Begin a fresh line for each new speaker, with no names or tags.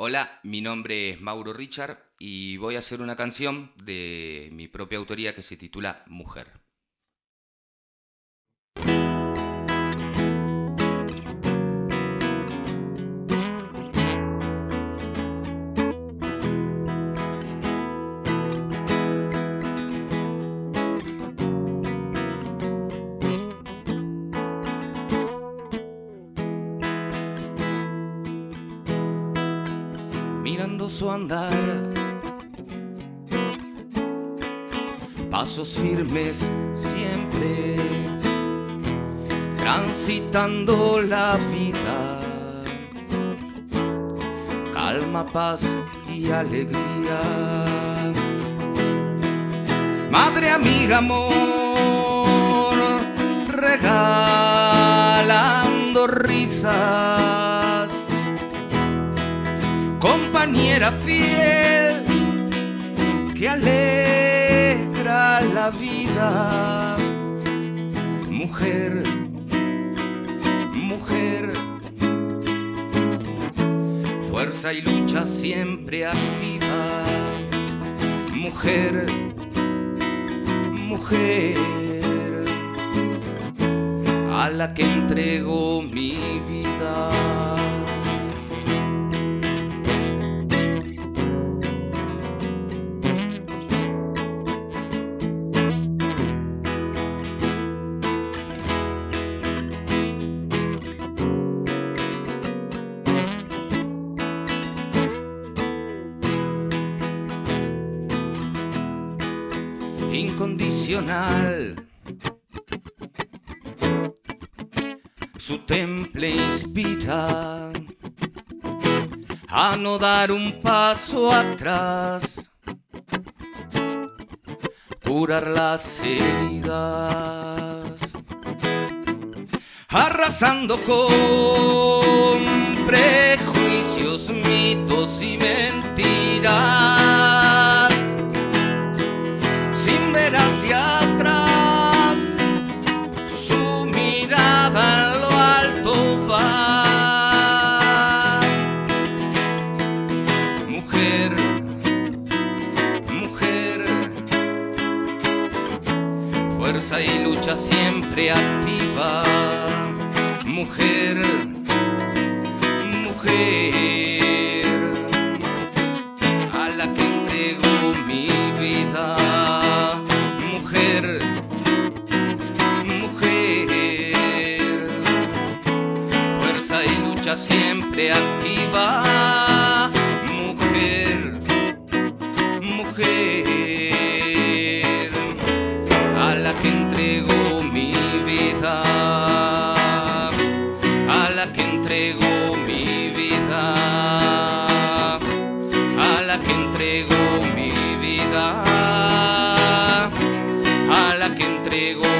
Hola, mi nombre es Mauro Richard y voy a hacer una canción de mi propia autoría que se titula Mujer. Mirando su andar. Pasos firmes siempre, transitando la vida. Calma, paz y alegría. Madre, amiga, amor, regalando risas compañera fiel que alegra la vida. Mujer, mujer, fuerza y lucha siempre activa. Mujer, mujer, a la que entrego mi vida. Incondicional. Su temple inspira a no dar un paso atrás, curar las heridas, arrasando con prejuicios, fuerza y lucha siempre activa. Mujer, mujer, a la que entrego mi vida. siempre activa, entrego mi vida, a la que entrego mi vida, a la que entrego.